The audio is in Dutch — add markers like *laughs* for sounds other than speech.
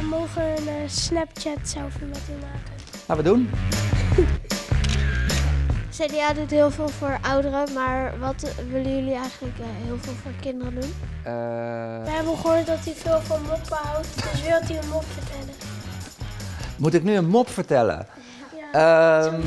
We mogen een eh, Snapchat selfie met u maken. Laten we doen? *laughs* CDA doet heel veel voor ouderen, maar wat willen jullie eigenlijk eh, heel veel voor kinderen doen? Eh. We hebben gehoord dat hij veel van moppen houdt, dus wil hij een mop vertellen. moet ik nu een mop vertellen? Ja, Ehm.